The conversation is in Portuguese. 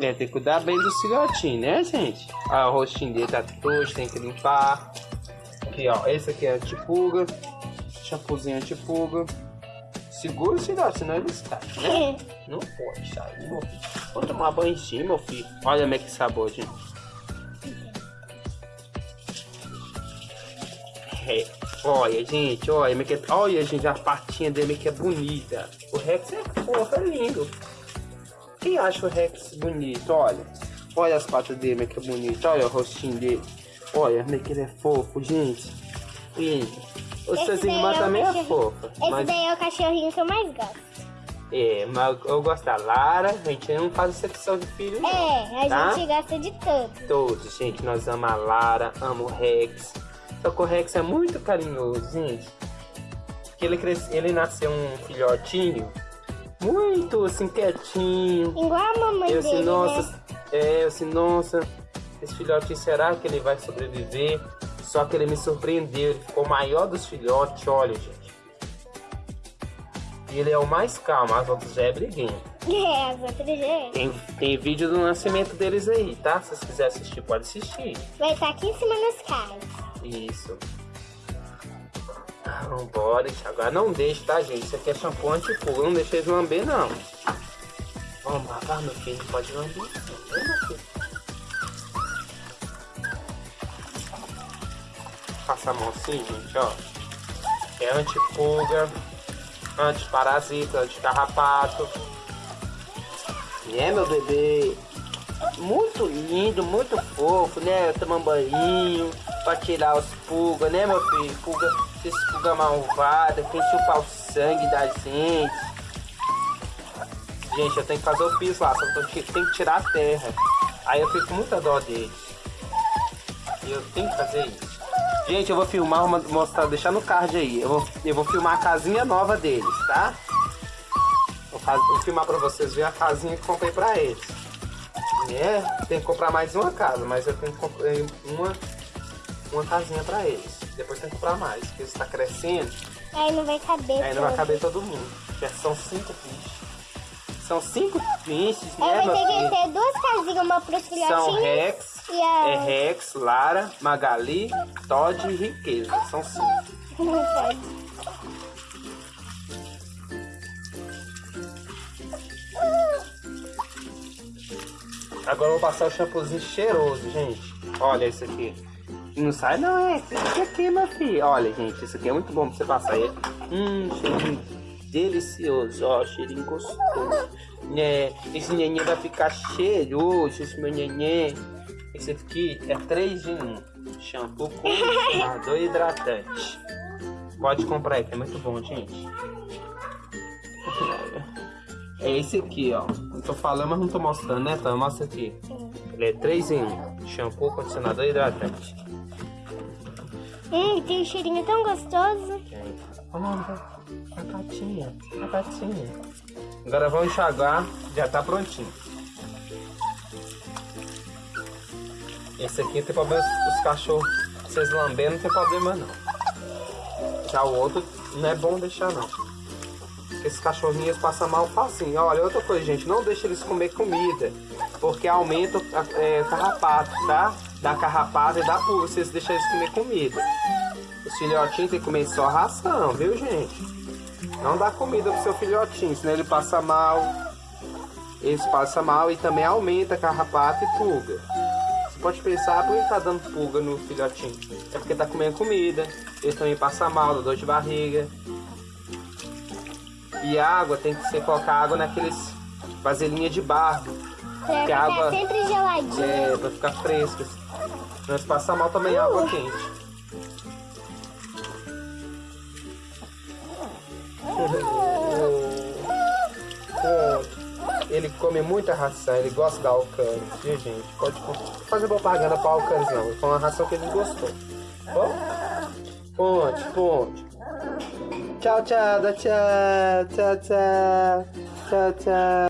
Tem que cuidar bem do filhotinho, né, gente? Ó, o rostinho dele tá trouxa, tem que limpar. Aqui, ó, esse aqui é antipulga. Shampoozinho antipulga. Segura o filhote, senão ele sai, né? Não pode sair, meu filho. Vou tomar banho em cima, meu filho. Olha como é que sabor, gente. É. Olha, gente, olha, é é- olha, gente, a patinha dele que é bonita. O Rex é fofo, é lindo. Quem acha o Rex bonito? Olha. Olha as patas dele, como é que é bonito. Olha o rostinho dele. Olha como é que ele é fofo, gente. Gente, o irmã é também é fofa. Esse Mas, daí é o cachorrinho que eu mais gosto. é, mas eu gosto da Lara. A gente não faz exceção de filho, não. É, a Tá? gente gosta de tudo. Todos, gente. Nós amamos a Lara, amo o Rex. Só que o Rex é muito carinhoso, gente. Ele, cresce, ele nasceu um filhotinho muito assim, quietinho. Igual a mamãe Eu assim, dele, nossa, né? é, eu assim, nossa, esse filhotinho, será que ele vai sobreviver? Só que ele me surpreendeu, ele ficou o maior dos filhotes, olha, gente. E ele é o mais calmo, as outras já é briguinha. É, as outras é. Tem, tem vídeo do nascimento deles aí, tá? Se vocês quiserem assistir, pode assistir. Vai estar aqui em cima nos carros. Isso. Vambora, agora não deixe, tá, gente? Isso aqui é shampoo antipulga, não deixe eles lamber, não. Vamos lavar, meu filho, não pode lamber, não, né? Passa a mão assim, gente, ó. É antipulga, antiparasita, anticarrapato. É, meu bebê. Muito lindo, muito fofo, né? Tomando banho pra tirar os pulgas, né, meu filho? Pulga, esses pulga malvada, quem chupar o sangue da gente. Gente, eu tenho que fazer o piso lá, só que eu te- tenho que tirar a terra. Aí eu fico com muita dó deles. E eu tenho que fazer isso. Gente, eu vou filmar, mostrar, deixar no card aí. Eu vou, eu vou filmar a casinha nova deles, tá? Vou, faz- vou filmar pra vocês verem a casinha que comprei pra eles. É, tem que comprar mais uma casa, mas eu tenho que comprar uma, uma casinha pra eles. Depois tem que comprar mais, porque estão crescendo, Aí não vai caber. aí não vai caber todo mundo. Já são cinco bichos. São cinco Aí né, vai meu ter que ter duas casinhas, uma pros São filhotinhos Rex, e a... é Rex, Lara, Magali, Todd e Riqueza. São cinco. Agora eu vou passar o shampoozinho cheiroso, gente. Olha esse aqui. Não sai não, é esse aqui, meu filho. Olha, gente, esse aqui é muito bom pra você passar ele. Hum, cheirinho delicioso, ó, cheirinho gostoso. Né, esse neném vai ficar cheiroso, esse meu neném. Esse aqui é 3 em 1. Shampoo, condicionador e hidratante. Pode comprar aí, que é muito bom, gente. É esse aqui, ó. Eu tô falando, mas não tô mostrando, né? Então, mostra aqui. Ele é 3 em 1. Shampoo, condicionador e hidratante. Hum, tem um cheirinho tão gostoso. Olha, a patinha, a patinha. Agora vamos enxaguar, já tá prontinho. Esse aqui tem problema, os cachorros, vocês lambendo, não tem problema não. Já o outro não é bom deixar não. Esses cachorrinhos passam mal facinho. Olha, outra coisa, gente, não deixe eles comer comida. Porque aumenta o é, carrapato, tá? Dá carrapato e dá pulga vocês deixarem eles comer comida. Os filhotinhos tem que comer só ração, viu, gente? Não dá comida pro seu filhotinho, senão ele passa mal. Eles passam mal e também aumenta carrapato e pulga. Você pode pensar, por que tá dando pulga no filhotinho? É porque tá comendo comida. Ele também passa mal, dá dor de barriga. E água tem que ser colocar água naqueles vasilhinha de barro. Pra Que a água- sempre geladinho. É, pra ficar fresca. Mas passa mal também água quente. Pronto. Ele come muita ração, ele gosta da Alcanes, viu gente? Pode fazer propaganda pra Alcanes não, foi uma ração que ele gostou. Bom? Ponte, ponte. Ciao ciao da ciao ciao ciao ciao ciao.